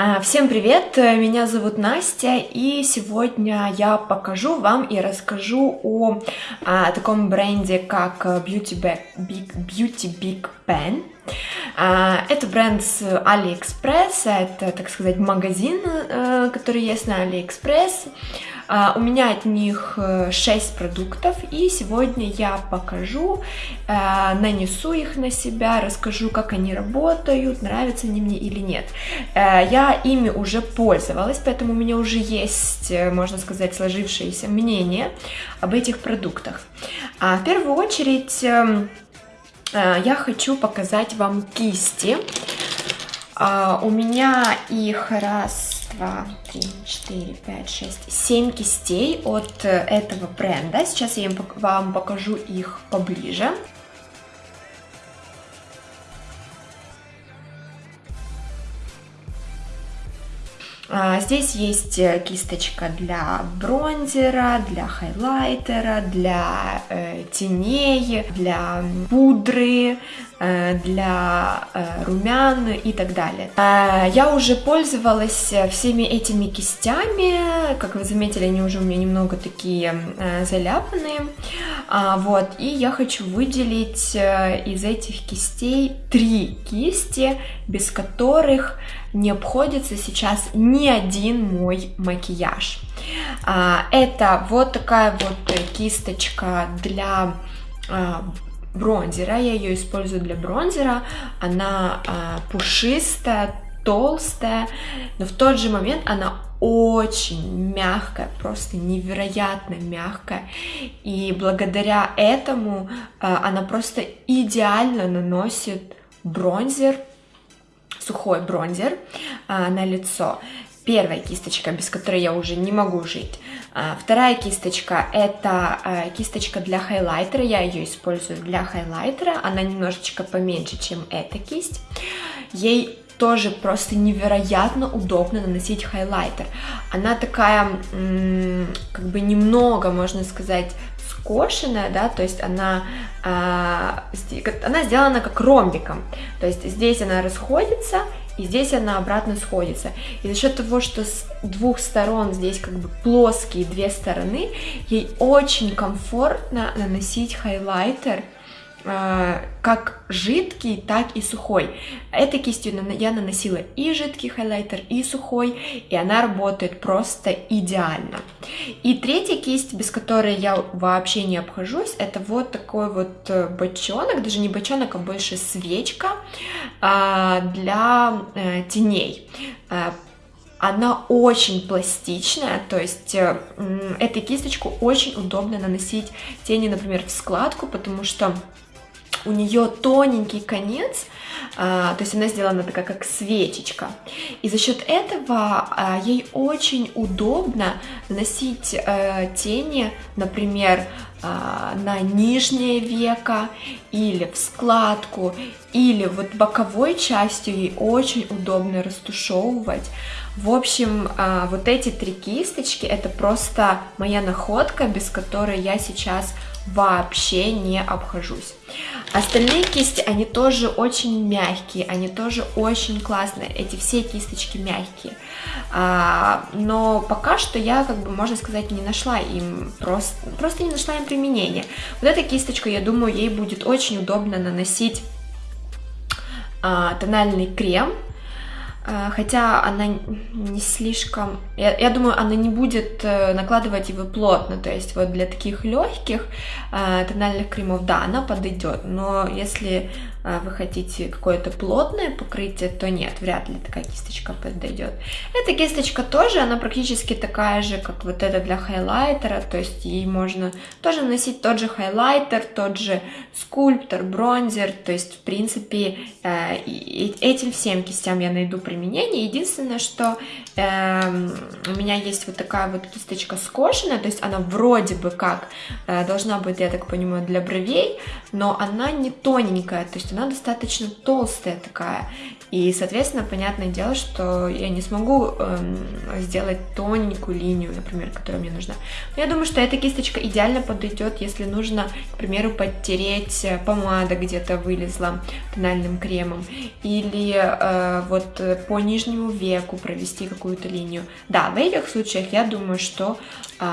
А, всем привет, меня зовут Настя, и сегодня я покажу вам и расскажу о, о таком бренде, как Beauty Big, Big, Beauty Big Pen. А, это бренд с AliExpress, это, так сказать, магазин, э, который есть на AliExpress. А, у меня от них 6 э, продуктов, и сегодня я покажу, э, нанесу их на себя, расскажу, как они работают, нравятся они мне или нет. Я ими уже пользовалась, поэтому у меня уже есть, можно сказать, сложившееся мнение об этих продуктах. А в первую очередь эм, я хочу показать вам кисти. А, у меня их раз, два, три, четыре, пять, шесть, семь кистей от э, этого бренда. Сейчас я вам покажу их поближе. Здесь есть э, кисточка для бронзера, для хайлайтера, для э, теней, для пудры, э, для э, румян и так далее. Э, я уже пользовалась э, всеми этими кистями, как вы заметили, они уже у меня немного такие э, заляпанные, а, вот, и я хочу выделить из этих кистей три кисти, без которых не обходится сейчас ни один мой макияж. А, это вот такая вот кисточка для а, бронзера, я ее использую для бронзера, она а, пушистая, толстая, но в тот же момент она очень мягкая, просто невероятно мягкая. И благодаря этому она просто идеально наносит бронзер сухой бронзер а, на лицо. Первая кисточка, без которой я уже не могу жить. А, вторая кисточка, это а, кисточка для хайлайтера, я ее использую для хайлайтера, она немножечко поменьше, чем эта кисть. Ей тоже просто невероятно удобно наносить хайлайтер. Она такая, как бы немного, можно сказать, скошенная, да, то есть она, а, она сделана как ромбиком, то есть здесь она расходится, и здесь она обратно сходится. И за счет того, что с двух сторон здесь как бы плоские две стороны, ей очень комфортно наносить хайлайтер, как жидкий, так и сухой. Этой кистью я наносила и жидкий хайлайтер, и сухой, и она работает просто идеально. И третья кисть, без которой я вообще не обхожусь, это вот такой вот э, бочонок, даже не бочонок, а больше свечка э, для теней она очень пластичная, то есть э, этой кисточку очень удобно наносить тени, например, в складку, потому что у нее тоненький конец, а, то есть она сделана такая как свечечка. И за счет этого а, ей очень удобно наносить а, тени, например, а, на нижнее веко или в складку, или вот боковой частью ей очень удобно растушевывать. В общем, вот эти три кисточки это просто моя находка, без которой я сейчас вообще не обхожусь. Остальные кисти, они тоже очень мягкие, они тоже очень классные, эти все кисточки мягкие. А, но пока что я, как бы, можно сказать, не нашла им, просто, просто не нашла им применения. Вот эта кисточка, я думаю, ей будет очень удобно наносить а, тональный крем, хотя она не слишком, я, я думаю, она не будет э, накладывать его плотно, то есть вот для таких легких э, тональных кремов, да, она подойдет, но если а, вы хотите какое-то плотное покрытие, то нет, вряд ли такая кисточка подойдет. Эта кисточка тоже, она практически такая же, как вот эта для хайлайтера, то есть ей можно тоже наносить тот же хайлайтер, тот же скульптор, бронзер, то есть в принципе э, этим всем кистям я найду применение. Единственное, что э, у меня есть вот такая вот кисточка скошенная, то есть она вроде бы как э, должна быть, я так понимаю, для бровей, но она не тоненькая, то есть она достаточно толстая такая. И, соответственно, понятное дело, что я не смогу эм, сделать тоненькую линию, например, которая мне нужна. Но я думаю, что эта кисточка идеально подойдет, если нужно, к примеру, подтереть э, помада где-то вылезла тональным кремом. Или э, вот по нижнему веку провести какую-то линию. Да, в этих случаях я думаю, что э,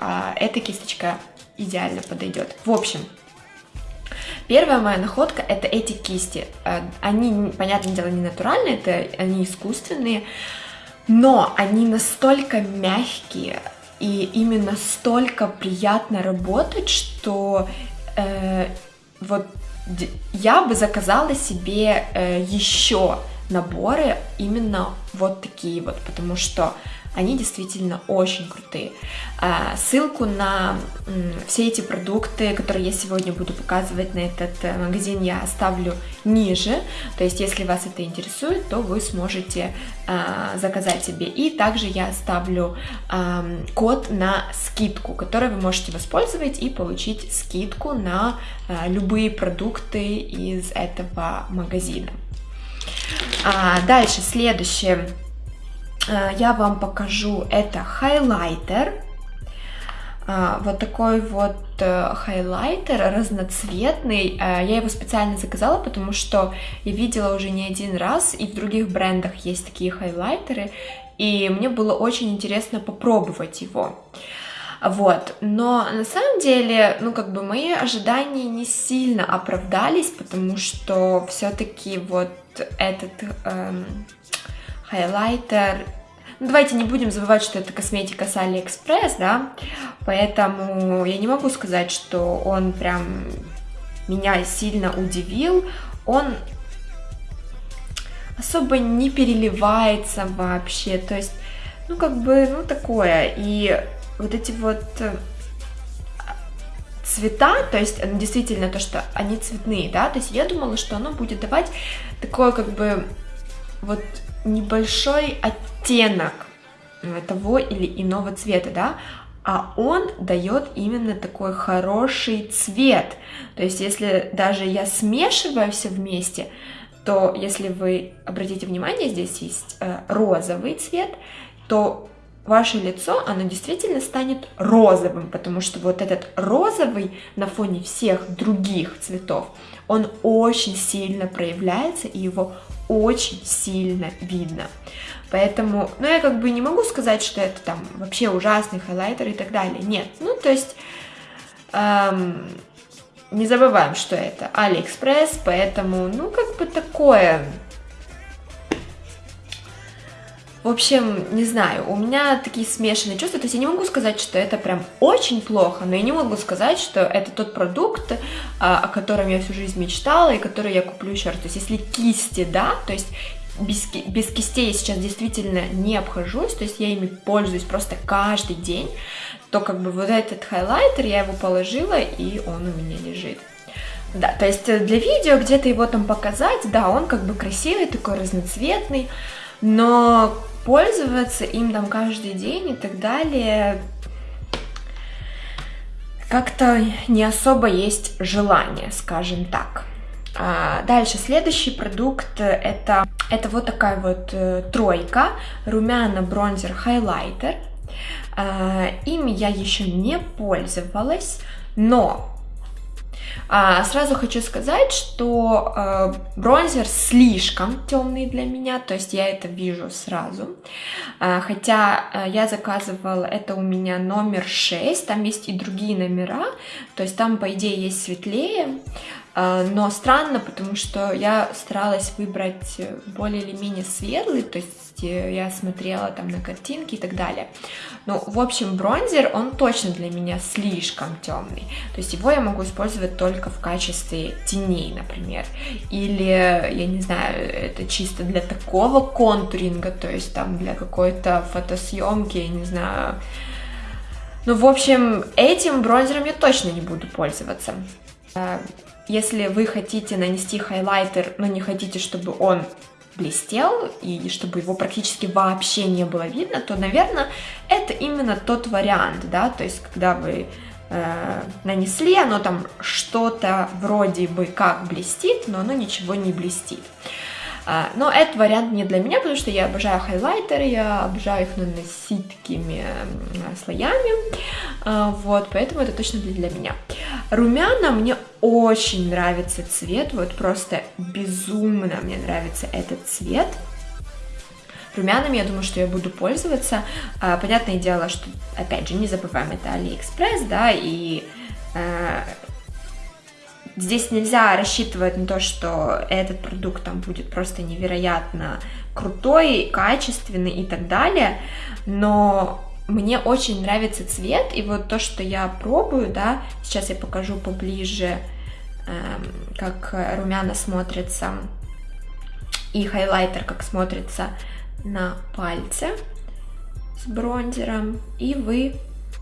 э, эта кисточка идеально подойдет. В общем, Первая моя находка это эти кисти. Э, они, понятное дело, не натуральные, это они искусственные, но они настолько мягкие и именно столько приятно работать, что э, вот я бы заказала себе э, еще наборы именно вот такие вот, потому что они действительно очень крутые. А, ссылку на все эти продукты, которые я сегодня буду показывать на этот э, магазин, я оставлю ниже. То есть, если вас это интересует, то вы сможете а, заказать себе. И также я оставлю код на скидку, который вы можете воспользовать и получить скидку на а, любые продукты из этого магазина. Дальше, следующее я вам покажу, это хайлайтер. Э, вот такой вот э, хайлайтер разноцветный. Я его специально заказала, потому что я видела уже не один раз, и в других брендах есть такие хайлайтеры, и мне было очень интересно попробовать его. Вот, но на самом деле, ну, как бы мои ожидания не сильно оправдались, потому что все-таки вот этот эм, хайлайтер давайте не будем забывать, что это косметика с Алиэкспресс, да, поэтому я не могу сказать, что он прям меня сильно удивил. Он особо не переливается вообще, то есть, ну, как бы, ну, такое. И вот эти вот э, цвета, то есть действительно то, что они цветные, да, то есть я думала, что оно будет давать такое как бы вот небольшой оттенок того или иного цвета, да, а он дает именно такой хороший цвет. То есть, если даже я смешиваю все вместе, то если вы обратите внимание, здесь есть э, розовый цвет, то ваше лицо, оно действительно станет розовым, потому что вот этот розовый на фоне всех других цветов, он очень сильно проявляется, и его очень сильно видно. Поэтому, ну, я как бы не могу сказать, что это там вообще ужасный хайлайтер и так далее. Нет, ну, то есть, эм, не забываем, что это Алиэкспресс, поэтому, ну, как бы такое в общем, не знаю, у меня такие смешанные чувства, то есть я не могу сказать, что это прям очень плохо, но я не могу сказать, что это тот продукт, а, о котором я всю жизнь мечтала и который я куплю еще раз. То есть если кисти, да, то есть без, без кистей я сейчас действительно не обхожусь, то есть я ими пользуюсь просто каждый день, то как бы вот этот хайлайтер, я его положила, и он у меня лежит. Да, то есть для видео где-то его там показать, да, он как бы красивый, такой разноцветный, но пользоваться им там каждый день и так далее как-то не особо есть желание, скажем так. А дальше, следующий продукт это, это вот такая вот э, тройка, румяна, бронзер, хайлайтер. А, ими я еще не пользовалась, но а, сразу хочу сказать, что э, бронзер слишком темный для меня, то есть я это вижу сразу. А, хотя э, я заказывала, это у меня номер 6, там есть и другие номера, то есть там, по идее, есть светлее, а, но странно, потому что я старалась выбрать более или менее светлый, то есть э, я смотрела там на картинки и так далее. Ну, в общем, бронзер, он точно для меня слишком темный. То есть его я могу использовать только в качестве теней, например. Или, я не знаю, это чисто для такого контуринга, то есть там для какой-то фотосъемки, я не знаю. Ну, в общем, этим бронзером я точно не буду пользоваться. А, если вы хотите нанести хайлайтер, но не хотите, чтобы он блестел и чтобы его практически вообще не было видно, то, наверное, это именно тот вариант, да, то есть когда вы э, нанесли, оно там что-то вроде бы как блестит, но оно ничего не блестит. А, но этот вариант не для меня, потому что я обожаю хайлайтеры, я обожаю их наносить такими слоями, а, вот, поэтому это точно для меня. Румяна мне очень нравится цвет, вот просто безумно мне нравится этот цвет. Румянами, я думаю, что я буду пользоваться. А, понятное дело, что, опять же, не забываем, это Алиэкспресс, да, и Здесь нельзя рассчитывать на то, что этот продукт там будет просто невероятно крутой, качественный и так далее, но мне очень нравится цвет, и вот то, что я пробую, да, сейчас я покажу поближе, э, как румяна смотрится, и хайлайтер как смотрится на пальце с бронзером, и вы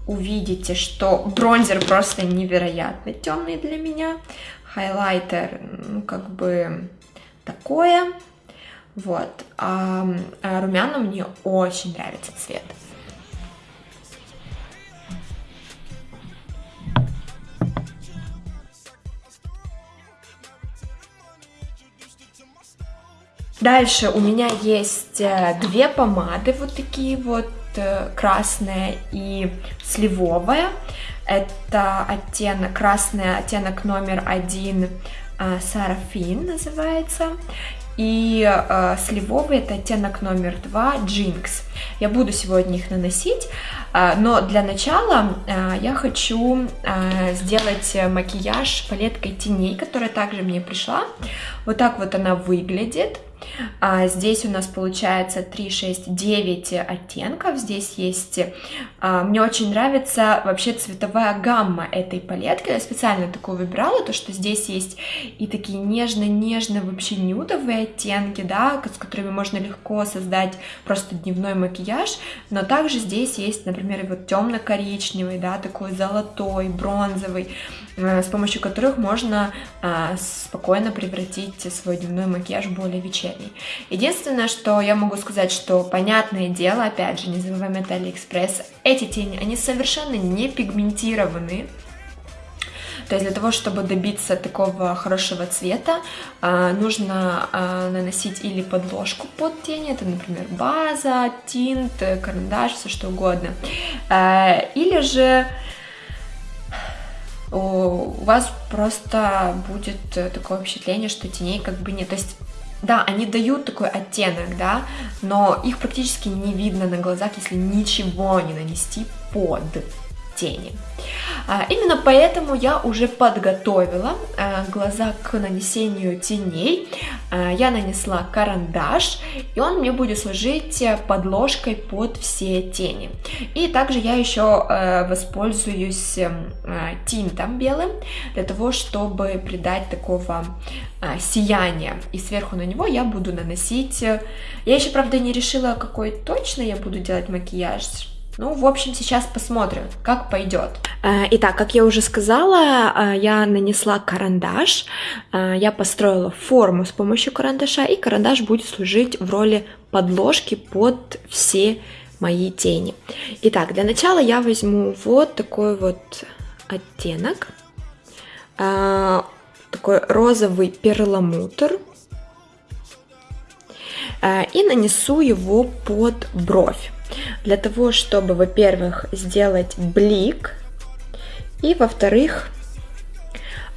увидите, что бронзер просто невероятно темный для меня, хайлайтер, ну, как бы такое, вот, а, а румяна мне очень нравится цвет. Дальше у меня есть э, две помады вот такие вот Э, красная и сливовая. Это оттенок, красный оттенок номер один, э, Сарафин называется. И э, сливовый это оттенок номер два, Jinx. Я буду сегодня их наносить, э, но для начала э, я хочу э, сделать макияж палеткой теней, которая также мне пришла. Вот так вот она выглядит. А здесь у нас получается 3, 6, 9 оттенков. Здесь есть... А, мне очень нравится вообще цветовая гамма этой палетки. Я специально такую выбирала, то что здесь есть и такие нежно-нежно вообще нюдовые оттенки, да, с которыми можно легко создать просто дневной макияж. Но также здесь есть, например, вот темно-коричневый, да, такой золотой, бронзовый. Э, с помощью которых можно а, спокойно превратить свой дневной макияж более вечерний. Единственное, что я могу сказать, что понятное дело, опять же, не забываем это Алиэкспресс, эти тени, они совершенно не пигментированы, то есть для того, чтобы добиться такого хорошего цвета, а, нужно наносить или подложку под тени, это, например, база, тинт, карандаш, все что угодно, или же у вас просто будет э, такое впечатление, что теней как бы нет. То есть да, они дают такой оттенок, да, но их практически не видно на глазах, если ничего не нанести под тени. А, именно поэтому я уже подготовила а, глаза к нанесению теней. А, я нанесла карандаш, и он мне будет служить подложкой под все тени. И также я еще воспользуюсь тинтом белым для того, чтобы придать такого сияния. И сверху на него я буду наносить... Я еще, правда, не решила, какой точно я буду делать макияж, ну, в общем, сейчас посмотрим, как пойдет. Э, итак, как я уже сказала, э, я нанесла карандаш, э, я построила форму с помощью карандаша, и карандаш будет служить в роли подложки под все мои тени. Итак, для начала я возьму вот такой вот оттенок, такой розовый перламутр, и нанесу его под бровь для того, чтобы, во-первых, сделать блик, и, во-вторых,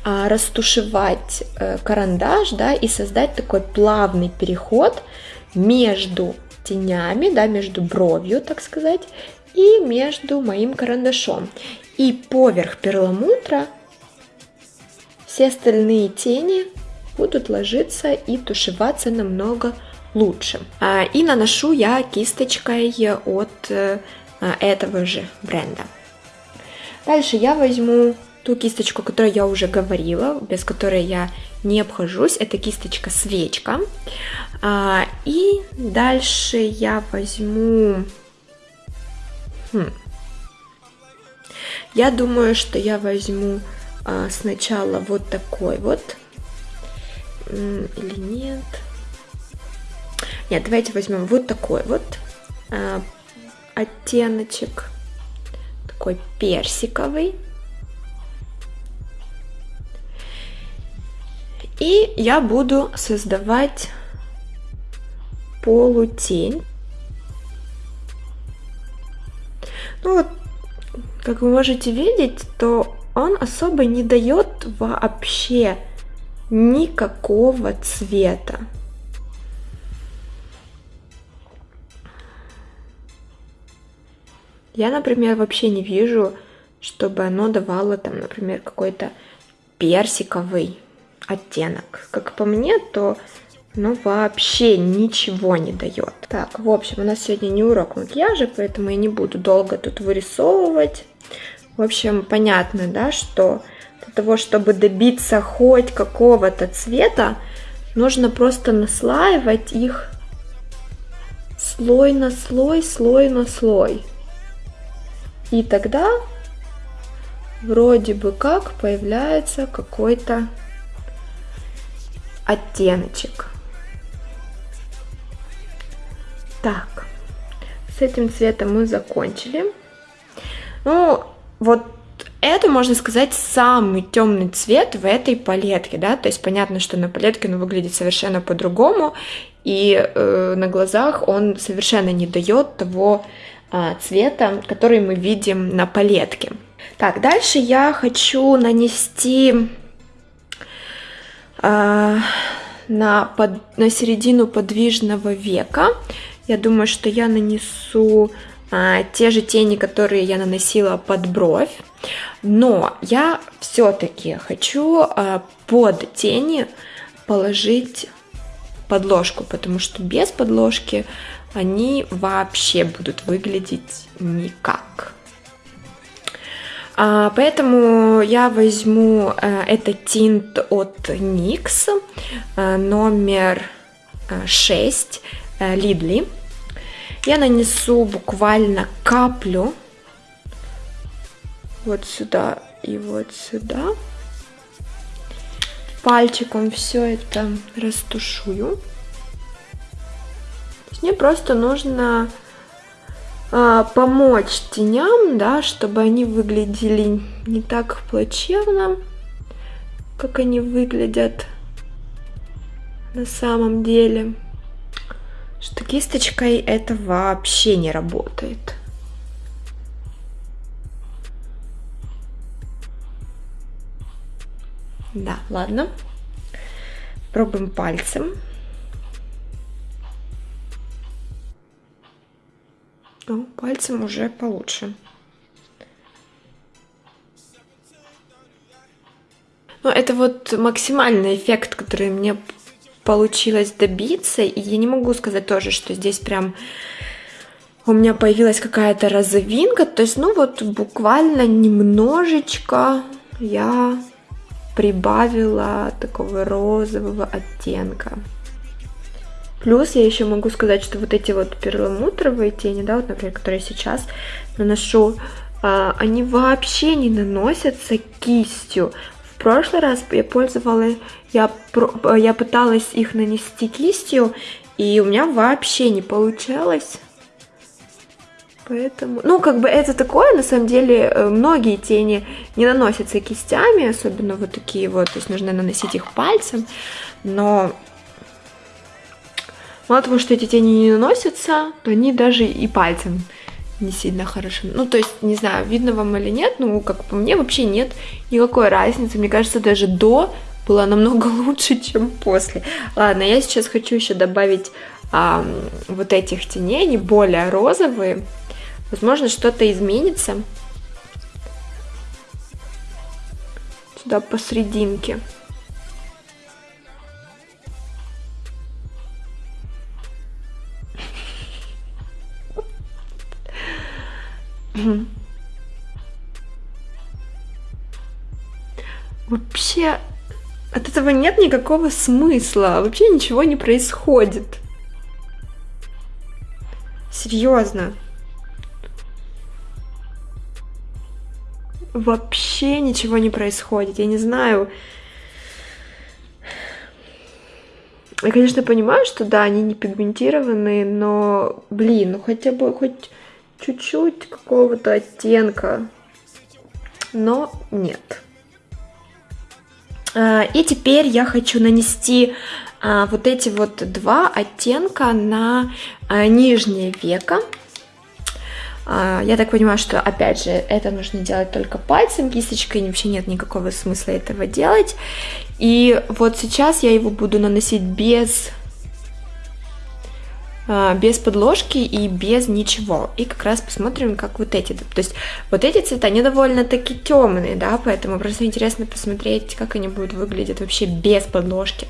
а, растушевать э, карандаш, да, и создать такой плавный переход между тенями, да, между бровью, так сказать, и между моим карандашом. И поверх перламутра все остальные тени будут ложиться и тушеваться намного лучше. А, и наношу я кисточкой от э, этого же бренда. Дальше я возьму ту кисточку, о которой я уже говорила, без которой я не обхожусь. Это кисточка свечка. А, и дальше я возьму... Хм. Я думаю, что я возьму а, сначала вот такой вот. Или нет? Нет, давайте возьмем вот такой вот э, оттеночек, такой персиковый. И я буду создавать полутень. Ну вот, как вы можете видеть, то он особо не дает вообще никакого цвета. Я, например, вообще не вижу, чтобы оно давало там, например, какой-то персиковый оттенок. Как по мне, то ну вообще ничего не дает. Так, в общем, у нас сегодня не урок макияжа, поэтому я не буду долго тут вырисовывать. В общем, понятно, да, что для того, чтобы добиться хоть какого-то цвета, нужно просто наслаивать их слой на слой, слой на слой. И тогда вроде бы как появляется какой-то оттеночек. Так, с этим цветом мы закончили. Ну, вот это, можно сказать, самый темный цвет в этой палетке, да, то есть понятно, что на палетке он выглядит совершенно по-другому, и э, на глазах он совершенно не дает того цвета, который мы видим на палетке. Так, дальше я хочу нанести э, на, под, на середину подвижного века я думаю, что я нанесу а, те же тени, которые я наносила под бровь. Но я все-таки хочу а, под тени положить подложку, потому что без подложки они вообще будут выглядеть никак. А, поэтому я возьму а, этот тинт от NYX а, номер 6 Лидли. Я нанесу буквально каплю вот сюда и вот сюда. Пальчиком все это растушую. Мне просто нужно а, помочь теням, да, чтобы они выглядели не так плачевно, как они выглядят на самом деле что кисточкой это вообще не работает. Да, ладно. Пробуем пальцем. Ну, пальцем уже получше. Ну, это вот максимальный эффект, который мне получилось добиться. И я не могу сказать тоже, что здесь прям у меня появилась какая-то розовинка. То есть, ну вот буквально немножечко я прибавила такого розового оттенка. Плюс я еще могу сказать, что вот эти вот перламутровые тени, да, вот, например, которые сейчас наношу, а, они вообще не наносятся кистью прошлый раз я пользовалась, я, я пыталась их нанести кистью, и у меня вообще не получалось. Поэтому, ну, как бы это такое, на самом деле, э, многие тени не наносятся кистями, особенно вот такие вот, то есть нужно наносить их пальцем, но мало того, что эти тени не наносятся, то они даже и пальцем не сильно хорошо. Ну, то есть, не знаю, видно вам или нет, ну, как по мне, вообще нет никакой разницы. Мне кажется, даже до было намного лучше, чем после. Ладно, я сейчас хочу еще добавить а, вот этих теней, они более розовые. Возможно, что-то изменится. Сюда посерединке. Вообще от этого нет никакого смысла. Вообще ничего не происходит. Серьезно. Вообще ничего не происходит. Я не знаю. Я, конечно, понимаю, что да, они не пигментированные, но, блин, ну хотя бы хоть чуть-чуть какого-то оттенка, но нет. А, и теперь я хочу нанести а, вот эти вот два оттенка на а, нижнее веко. Я так понимаю, что, опять же, это нужно делать только пальцем, кисточкой вообще нет никакого смысла этого делать. И вот сейчас я его буду наносить без без подложки и без ничего. И как раз посмотрим, как вот эти. То есть вот эти цвета, они довольно-таки темные, да, поэтому просто интересно посмотреть, как они будут выглядеть вообще без подложки.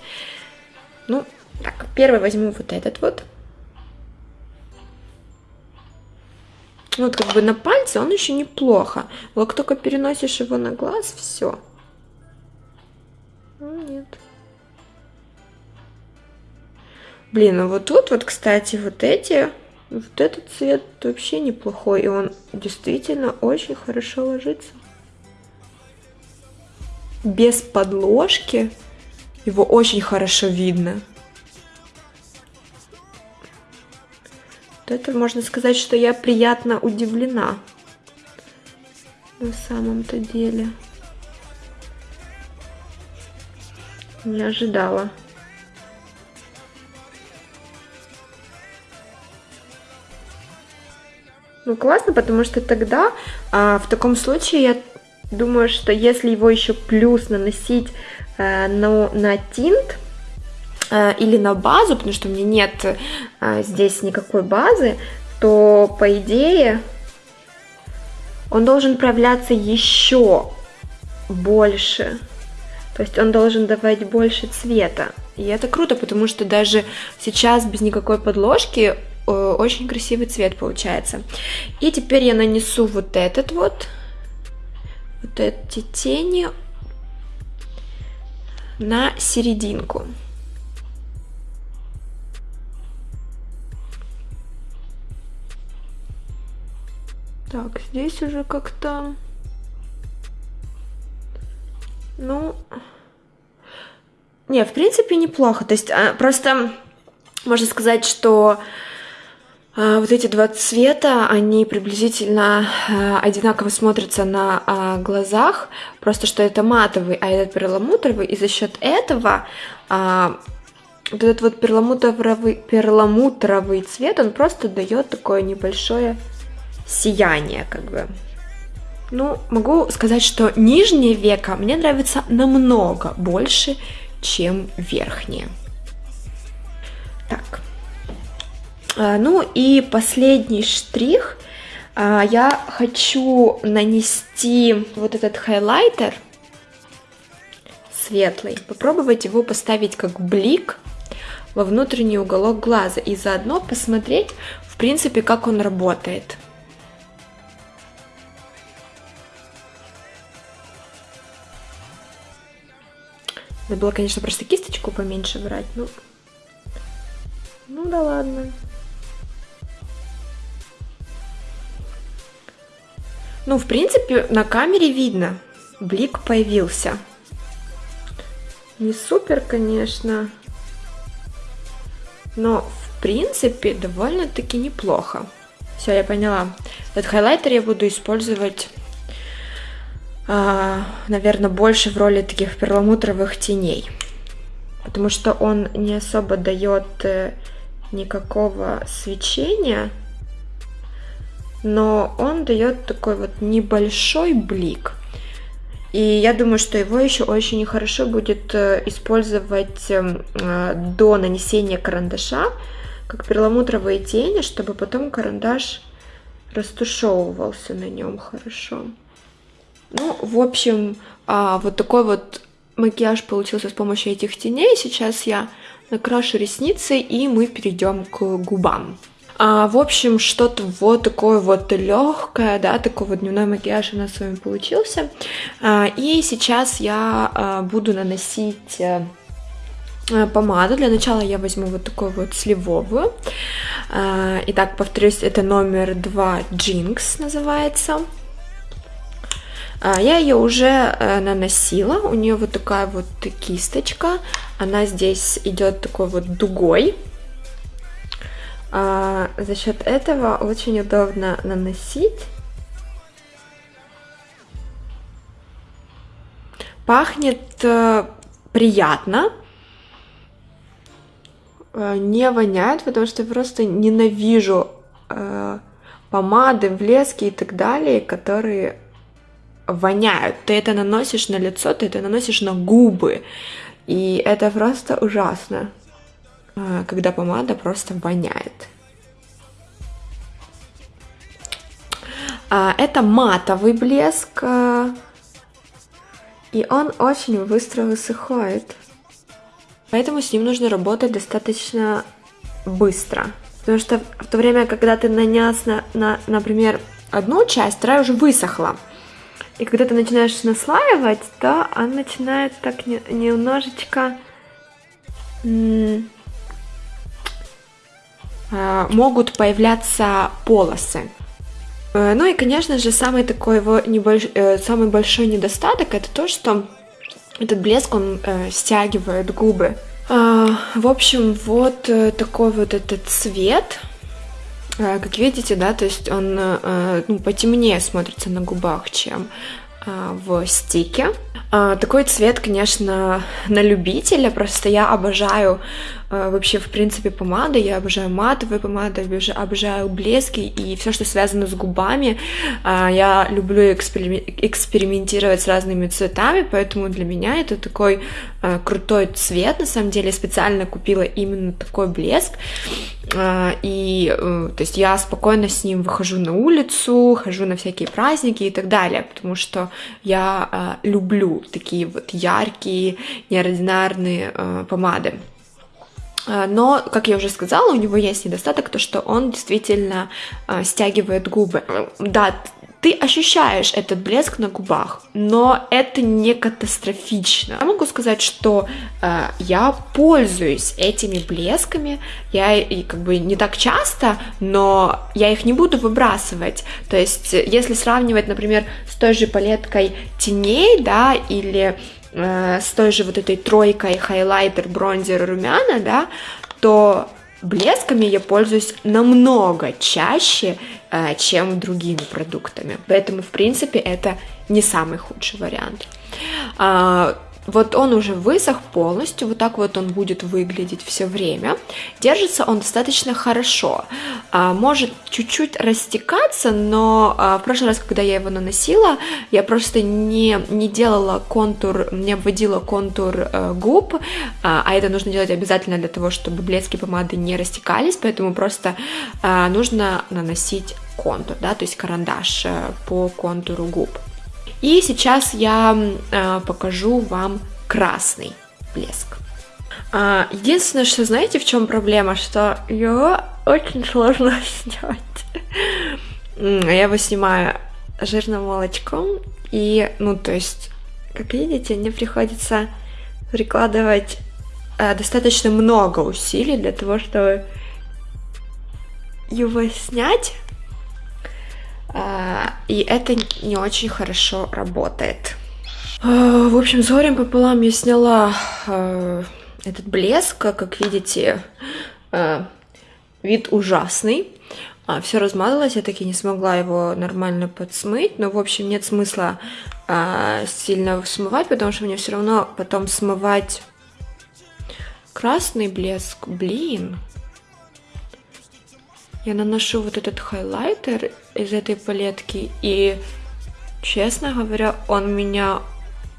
Ну, так, первый возьму вот этот вот. Вот как бы на пальце он еще неплохо. Вот только переносишь его на глаз, все. Блин, а вот тут вот, кстати, вот эти, вот этот цвет вообще неплохой, и он действительно очень хорошо ложится. Без подложки его очень хорошо видно. Вот это можно сказать, что я приятно удивлена на самом-то деле. Не ожидала. Ну, классно, потому что тогда а, в таком случае я думаю, что если его еще плюс наносить а, на, на тинт а, или на базу, потому что у меня нет а, здесь никакой базы, то по идее он должен проявляться еще больше. То есть он должен давать больше цвета. И это круто, потому что даже сейчас без никакой подложки Э, очень красивый цвет получается. И теперь я нанесу вот этот вот, вот эти тени на серединку. Так, здесь уже как-то... Ну... Не, в принципе, неплохо. То есть, а, просто можно сказать, что вот эти два цвета, они приблизительно а, одинаково смотрятся на а, глазах, просто что это матовый, а этот перламутровый, и за счет этого вот этот вот перламутровый, перламутровый цвет, он просто дает такое небольшое сияние, как бы. Ну, могу сказать, что нижнее веко мне нравится намного больше, чем верхнее. Так, а, ну и последний штрих. А, я хочу нанести вот этот хайлайтер светлый, попробовать его поставить как блик во внутренний уголок глаза и заодно посмотреть, в принципе, как он работает. Надо было, конечно, просто кисточку поменьше брать, ну, ну да ладно. Ну, в принципе, на камере видно. Блик появился. Не супер, конечно. Но, в принципе, довольно-таки неплохо. Все, я поняла. Этот хайлайтер я буду использовать, а, наверное, больше в роли таких перламутровых теней. Потому что он не особо дает э, никакого свечения но он дает такой вот небольшой блик. И я думаю, что его еще очень хорошо будет э, использовать эм, э, до нанесения карандаша, как перламутровые тени, чтобы потом карандаш растушевывался на нем хорошо. Ну, в общем, а, вот такой вот макияж получился с помощью этих теней. Сейчас я накрашу ресницы, и мы перейдем к губам. А, в общем, что-то вот такое вот легкое, да, такой вот дневной макияж у нас с вами получился. А, и сейчас я а, буду наносить а, помаду. Для начала я возьму вот такую вот сливовую. А, итак, повторюсь, это номер 2 Jinx называется. А, я ее уже э, наносила, у нее вот такая вот кисточка, она здесь идет такой вот дугой, а, за счет этого очень удобно наносить. Пахнет э, приятно, э, не воняет, потому что я просто ненавижу э, помады, блески и так далее, которые воняют. Ты это наносишь на лицо, ты это наносишь на губы. И это просто ужасно, когда помада просто воняет. А, это матовый блеск, э, и он очень быстро высыхает. Поэтому с ним нужно работать достаточно быстро. Потому что в то время, когда ты нанес, на, на, например, одну часть, вторая уже высохла. И когда ты начинаешь наслаивать, то он начинает так не, немножечко... А, могут появляться полосы. Э, ну и, конечно же, самый такой его небольш... Э, самый большой недостаток это то, что этот блеск, он э, стягивает губы. Э, в общем, вот э, такой вот этот цвет. Э, как видите, да, то есть он э, ну, потемнее смотрится на губах, чем э, в стике. Э, такой цвет, конечно, на любителя, просто я обожаю а, вообще, в принципе, помады. Я обожаю матовые помады, обожаю блески и все, что связано с губами. А, я люблю экспериментировать с разными цветами, поэтому для меня это такой а, крутой цвет. На самом деле, я специально купила именно такой блеск. И, э, то есть, я спокойно с ним выхожу на улицу, хожу на всякие праздники и так далее, потому что я люблю такие вот яркие, неординарные помады. А, но, как я уже сказала, у него есть недостаток, то что он действительно э, стягивает губы. Да, ты ощущаешь этот блеск на губах, но это не катастрофично. Я могу сказать, что э, я пользуюсь этими блесками, я и как бы не так часто, но я их не буду выбрасывать. То есть, если сравнивать, например, с той же палеткой теней, да, или э, с той же вот этой тройкой хайлайтер, бронзер, румяна, да, то блесками я пользуюсь намного чаще, э, чем другими продуктами. Поэтому, в принципе, это не самый худший вариант. Вот он уже высох полностью, вот так вот он будет выглядеть все время. Держится он достаточно хорошо. А, может чуть-чуть растекаться, но а, в прошлый раз, когда я его наносила, я просто не, не делала контур, не обводила контур э, губ, а, а это нужно делать обязательно для того, чтобы блески помады не растекались, поэтому просто нужно наносить контур, да, то есть карандаш э, по контуру губ. И сейчас я э, покажу вам красный блеск. А, единственное, что знаете, в чем проблема, что его очень сложно снять. Я его снимаю жирным молочком, и, ну, то есть, как видите, мне приходится прикладывать э, достаточно много усилий для того, чтобы его снять. А, и это не очень хорошо работает. А, в общем, с горем пополам я сняла а, этот блеск. Как видите, вид ужасный. Все размазалось, я таки не смогла его нормально подсмыть. Но, в общем, нет смысла сильно смывать, потому что мне все равно потом смывать красный блеск. Блин, я наношу вот этот хайлайтер из этой палетки, и, честно говоря, он меня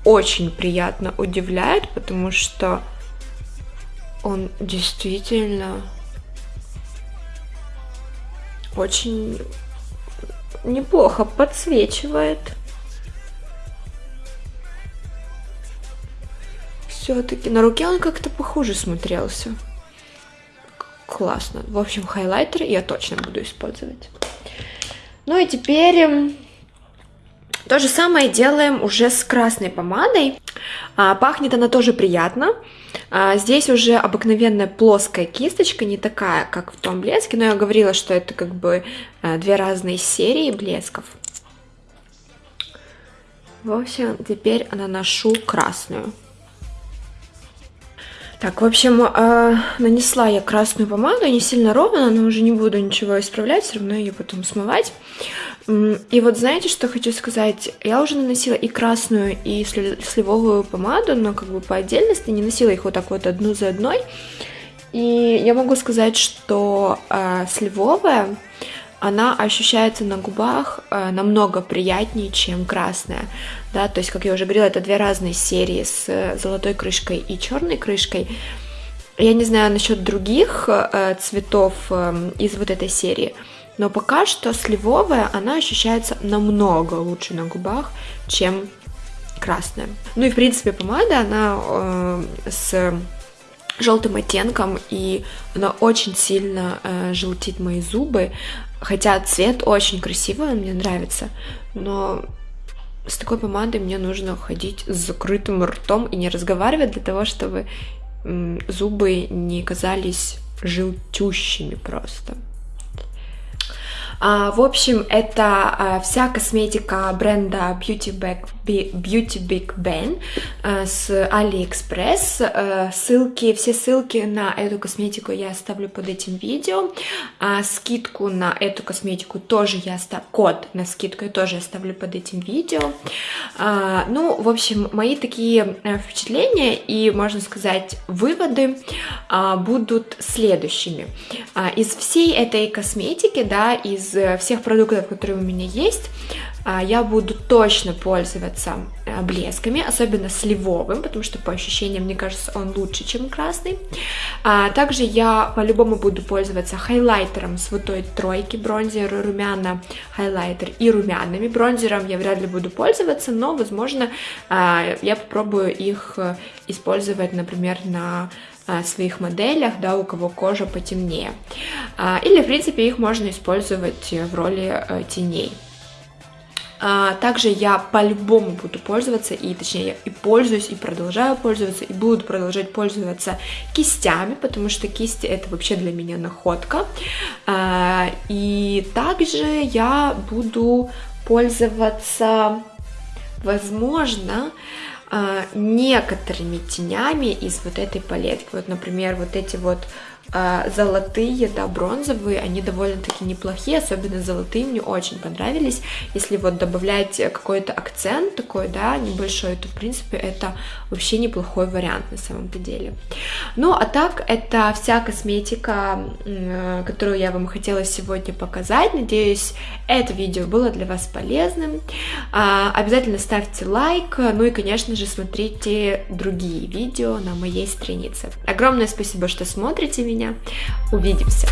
очень приятно удивляет, потому что он действительно очень неплохо подсвечивает. Все-таки на руке он как-то похуже смотрелся классно. В общем, хайлайтер я точно буду использовать. Ну и теперь эм, то же самое делаем уже с красной помадой. А, пахнет она тоже приятно. А, здесь уже обыкновенная плоская кисточка, не такая, как в том блеске, но я говорила, что это как бы а, две разные серии блесков. В общем, теперь наношу красную. Так, в общем, э, нанесла я красную помаду, не сильно ровно, но уже не буду ничего исправлять, все равно ее потом смывать. И вот знаете, что хочу сказать? Я уже наносила и красную, и сливовую помаду, но как бы по отдельности, не носила их вот так вот одну за одной. И я могу сказать, что э, сливовая, она ощущается на губах э, намного приятнее, чем красная. Да, то есть, как я уже говорила, это две разные серии с золотой крышкой и черной крышкой. Я не знаю насчет других э, цветов э, из вот этой серии, но пока что сливовая, она ощущается намного лучше на губах, чем красная. Ну и в принципе помада, она э, с желтым оттенком, и она очень сильно э, желтит мои зубы. Хотя цвет очень красивый, он мне нравится, но с такой помадой мне нужно ходить с закрытым ртом и не разговаривать для того, чтобы зубы не казались желтющими просто. А, в общем, это а, вся косметика бренда Beauty, Big, Beauty Big Ben а, с AliExpress. А, ссылки, все ссылки на эту косметику я оставлю под этим видео. А, скидку на эту косметику тоже я оставлю, код на скидку я тоже оставлю под этим видео. А, ну, в общем, мои такие э, впечатления и, можно сказать, выводы а, будут следующими. А, из всей этой косметики, да, из э, всех продуктов, которые у меня есть, я буду точно пользоваться э, блесками, особенно сливовым, потому что по ощущениям, мне кажется, он лучше, чем красный. А также я по-любому буду пользоваться хайлайтером с вот той тройки, бронзер, румяна, хайлайтер и румянами. Бронзером я вряд ли буду пользоваться, но, возможно, а, я попробую их э, использовать, например, на а, своих моделях, да, у кого кожа потемнее. А, или, в принципе, их можно использовать в роли э, теней. А, также я по-любому буду пользоваться, и точнее я и пользуюсь, и продолжаю пользоваться, и буду продолжать пользоваться кистями, потому что кисти это вообще для меня находка. И также я буду пользоваться, возможно, а, некоторыми тенями из вот этой палетки. Вот, например, вот эти вот а, золотые, да, бронзовые, они довольно-таки неплохие, особенно золотые мне очень понравились. Если вот добавлять какой-то акцент такой, да, небольшой, то, в принципе, это вообще неплохой вариант на самом-то деле. Ну, а так, это вся косметика, которую я вам хотела сегодня показать. Надеюсь, это видео было для вас полезным. А, обязательно ставьте лайк, ну и, конечно же, смотрите другие видео на моей странице. Огромное спасибо, что смотрите меня меня. Увидимся!